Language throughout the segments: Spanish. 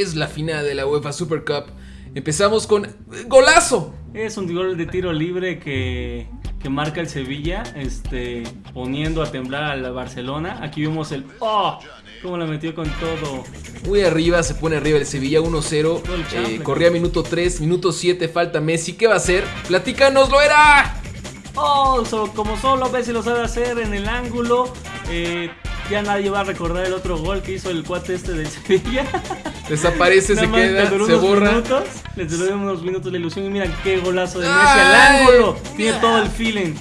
es la final de la UEFA Super Cup. Empezamos con golazo. Es un gol de tiro libre que, que marca el Sevilla, este, poniendo a temblar a la Barcelona. Aquí vemos el ¡Oh! Cómo la metió con todo. Muy arriba, se pone arriba el Sevilla 1-0. Todo el Eh, corría minuto 3, minuto 7, falta Messi. ¿Qué va a hacer? Platícanos, lo era. ¡Oh! so- como solo Messi lo sabe hacer en el ángulo. eh, ya nadie va a recordar el otro gol que hizo el cuate este del Sevilla. Desaparece, se más queda, se borra. Minutos, le duró unos minutos la ilusión. Y miren qué golazo de Messi al ángulo. Tiene todo el feeling.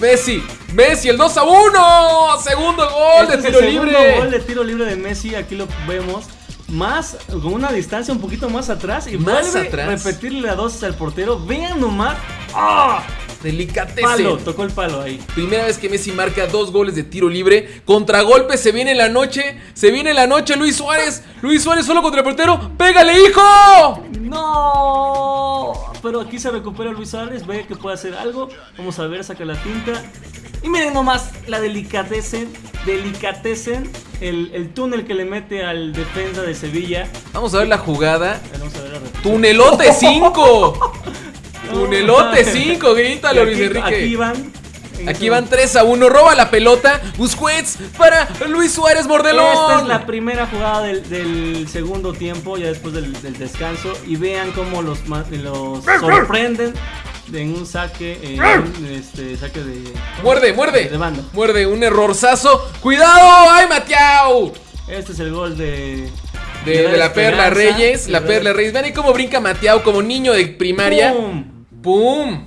Messi, Messi, el 2 a 1. Segundo gol Este de es el tiro segundo libre. gol de tiro libre de Messi, aquí lo vemos. Más, con una distancia un poquito más atrás y Más vuelve atrás. a repetirle la dosis al portero. Vean nomás. ¡Ah! Delicatese. Palo, tocó el palo ahí. Primera vez que Messi marca dos goles de tiro libre. Contragolpe, se viene la noche. Se viene la noche, Luis Suárez. Luis Suárez solo contra el portero. ¡Pégale, hijo! ¡No! Pero aquí se recupera Luis Suárez, ve que puede hacer algo. Vamos a ver, saca la tinta. Y miren nomás la delicatecen, delicatecen el, el túnel que le mete al defensa de Sevilla. Vamos a ver la jugada. Vamos a ver la repetición. Tunelote 5. Tunelote 5, grítalo, Luis Enrique. aquí van. Aquí van 3 a 1. Roba la pelota. Busquets para Luis Suárez Mordelón. Esta es la primera jugada del, del segundo tiempo, ya después del, del descanso. Y vean cómo los, los sorprenden en un saque, en un este, saque de. Muerde, muerde. De banda. Muerde, un errorzazo. ¡Cuidado! ¡Ay, Matiao! Este es el gol de. De, la Perla Reyes. La Perla Reyes. Vean ahí cómo brinca Matiao como niño de primaria. ¡Pum! ¡Pum!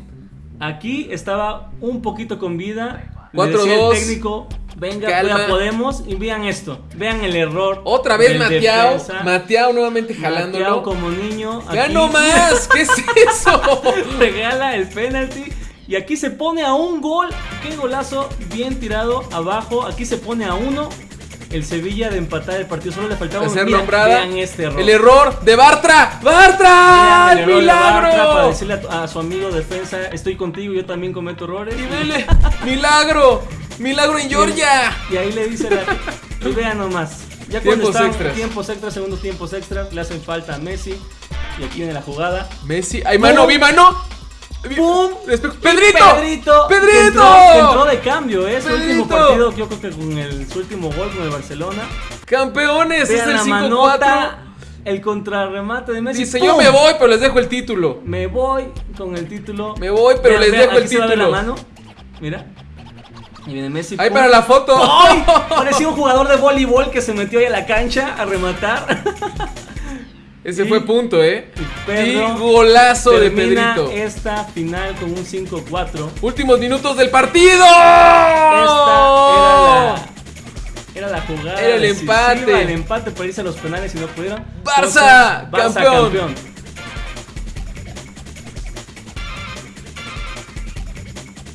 Aquí estaba un poquito con vida. Le Cuatro, decía el dos. técnico, venga, Calma. ya podemos. Y vean esto, vean el error. Otra vez defensa. Matiao nuevamente jalándolo. como niño. ¡Ya no más! ¿Qué es eso? regala el penalti. Y aquí se pone a un gol. Qué golazo. Bien tirado abajo. Aquí se pone a uno. El Sevilla de empatar el partido. Solo le faltaba un Hacer mira, nombrada. Vean este error. El error de Bartra. ¡Bartra! Vean ¡El Bartra Para milagro! decirle a, su amigo defensa: Estoy contigo, yo también cometo errores. Y vele, ¡Milagro! ¡Milagro en Georgia! Y ahí le dice la. Y vean nomás. Ya cuando Tiempos están extras. tiempos extras, segundos tiempos extras, le hacen falta a Messi. Y aquí viene la jugada. Messi. ¡Ay, mano! ¡Vi mano! ¡Pum! ¡Pedrito! Pedrito. ¡Pedrito! De cambio, ¿eh? Su último partido, yo creo que con el, su último gol con el Barcelona. ¡Campeones! Es Vean el la 5-4. manota, el contrarremate de Messi. Dice: ¡pum! Yo me voy, pero les dejo el título. Me voy con el título. Me voy, pero les dejo el título. la mano. Mira. Y viene Messi. ¡Ahí para la foto! ¡Ay! Parecía un jugador de voleibol que se metió ahí a la cancha a rematar. Ese Y- fue punto, ¿eh? Pedro ¡Qué golazo de Pedrito! esta final con un 5-4. Últimos minutos del partido. Esta era la, era la jugada. Era el decisiva, empate. El empate para irse a los penales y no pudieron. Barça, Entonces, campeón.